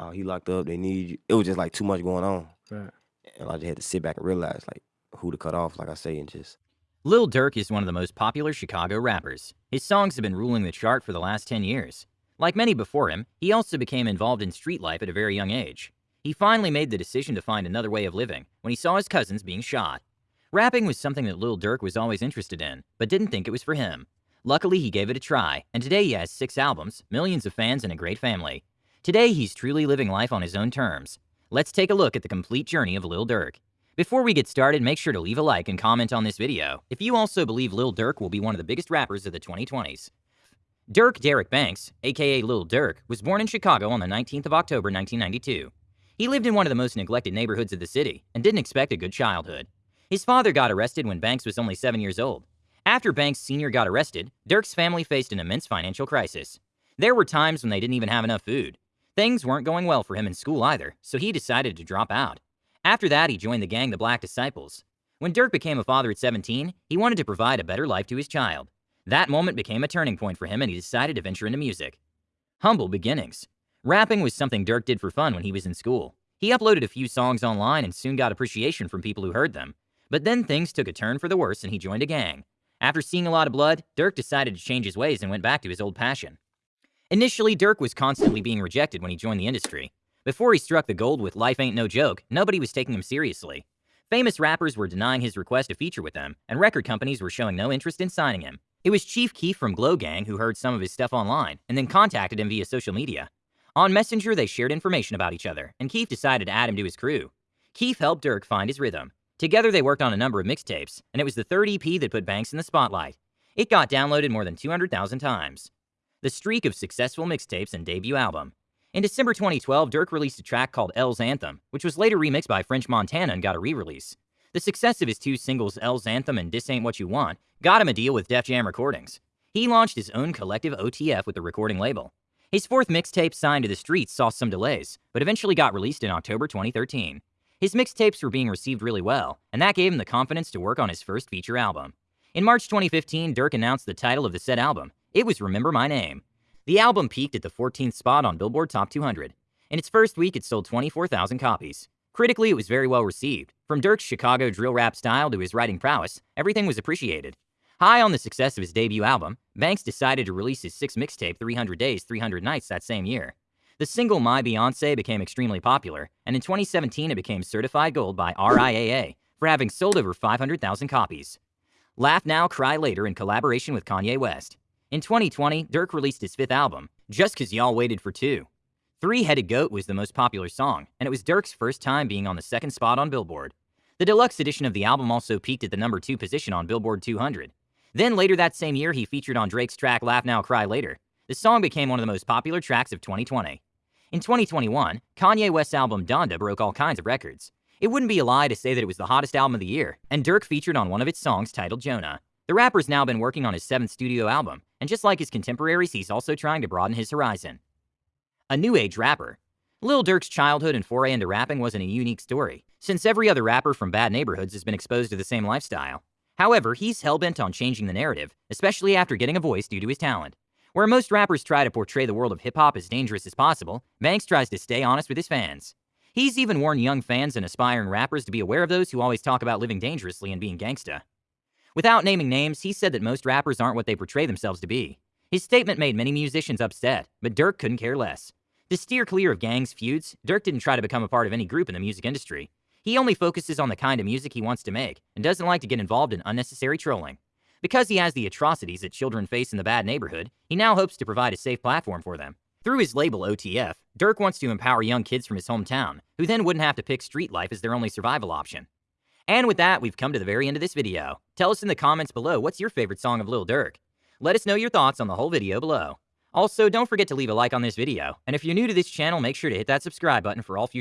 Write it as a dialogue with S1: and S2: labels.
S1: "Oh, he locked up. They need you." It was just like too much going on,
S2: Right.
S1: and I just had to sit back and realize like who to cut off, like I say, and just
S3: Lil Durk is one of the most popular Chicago rappers. His songs have been ruling the chart for the last 10 years. Like many before him, he also became involved in street life at a very young age. He finally made the decision to find another way of living when he saw his cousins being shot. Rapping was something that Lil Durk was always interested in, but didn't think it was for him. Luckily, he gave it a try, and today he has six albums, millions of fans, and a great family. Today, he's truly living life on his own terms. Let's take a look at the complete journey of Lil Durk. Before we get started, make sure to leave a like and comment on this video if you also believe Lil Durk will be one of the biggest rappers of the 2020s. Durk Derek Banks, aka Lil Durk, was born in Chicago on the 19th of October 1992. He lived in one of the most neglected neighborhoods of the city and didn't expect a good childhood. His father got arrested when Banks was only 7 years old. After Banks Sr. got arrested, Durk's family faced an immense financial crisis. There were times when they didn't even have enough food. Things weren't going well for him in school either, so he decided to drop out. After that, he joined the gang the Black Disciples. When Durk became a father at 17, he wanted to provide a better life to his child. That moment became a turning point for him and he decided to venture into music. Humble beginnings. Rapping was something Durk did for fun when he was in school. He uploaded a few songs online and soon got appreciation from people who heard them. But then things took a turn for the worse and he joined a gang. After seeing a lot of blood, Durk decided to change his ways and went back to his old passion. Initially, Durk was constantly being rejected when he joined the industry. Before he struck the gold with Life Ain't No Joke, nobody was taking him seriously. Famous rappers were denying his request to feature with them, and record companies were showing no interest in signing him. It was Chief Keef from Glo Gang who heard some of his stuff online and then contacted him via social media. On Messenger, they shared information about each other, and Keef decided to add him to his crew. Keef helped Durk find his rhythm. Together, they worked on a number of mixtapes, and it was the third EP that put Banks in the spotlight. It got downloaded more than 200,000 times. The streak of successful mixtapes and debut album. In December 2012, Durk released a track called L's Anthem, which was later remixed by French Montana and got a re-release. The success of his two singles, L's Anthem and This Ain't What You Want, got him a deal with Def Jam Recordings. He launched his own collective OTF with the recording label. His fourth mixtape, Signed to the Streets, saw some delays, but eventually got released in October 2013. His mixtapes were being received really well, and that gave him the confidence to work on his first feature album. In March 2015, Durk announced the title of the said album. It was Remember My Name. The album peaked at the 14th spot on Billboard Top 200. In its first week, it sold 24,000 copies. Critically, it was very well received. From Durk's Chicago drill rap style to his writing prowess, everything was appreciated. High on the success of his debut album, Banks decided to release his sixth mixtape, 300 Days, 300 Nights, that same year. The single My Beyonce became extremely popular, and in 2017 it became certified gold by RIAA for having sold over 500,000 copies. Laugh Now, Cry Later in collaboration with Kanye West. In 2020, Durk released his fifth album, Just Cause Y'all Waited for Two. Three Headed Goat was the most popular song, and it was Durk's first time being on the second spot on Billboard. The deluxe edition of the album also peaked at the number two position on Billboard 200. Then later that same year, he featured on Drake's track Laugh Now, Cry Later. The song became one of the most popular tracks of 2020. In 2021, Kanye West's album Donda broke all kinds of records. It wouldn't be a lie to say that it was the hottest album of the year, and Durk featured on one of its songs titled Jonah. The rapper's now been working on his seventh studio album, and just like his contemporaries, he's also trying to broaden his horizon. A new age rapper. Lil Durk's childhood and foray into rapping wasn't a unique story, since every other rapper from bad neighborhoods has been exposed to the same lifestyle. However, he's hell-bent on changing the narrative, especially after getting a voice due to his talent. Where most rappers try to portray the world of hip-hop as dangerous as possible, Banks tries to stay honest with his fans. He's even warned young fans and aspiring rappers to be aware of those who always talk about living dangerously and being gangsta. Without naming names, he said that most rappers aren't what they portray themselves to be. His statement made many musicians upset, but Durk couldn't care less. To steer clear of gangs, feuds, Durk didn't try to become a part of any group in the music industry. He only focuses on the kind of music he wants to make and doesn't like to get involved in unnecessary trolling. Because he has the atrocities that children face in the bad neighborhood, he now hopes to provide a safe platform for them. Through his label OTF, Durk wants to empower young kids from his hometown, who then wouldn't have to pick street life as their only survival option. And with that, we've come to the very end of this video. Tell us in the comments below what's your favorite song of Lil Durk. Let us know your thoughts on the whole video below. Also, don't forget to leave a like on this video, and if you're new to this channel, make sure to hit that subscribe button for all future